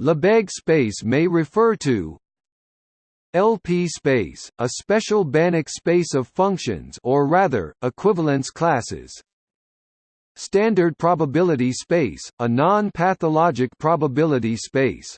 Lebesgue space may refer to LP space, a special Banach space of functions or rather, equivalence classes. Standard probability space, a non-pathologic probability space.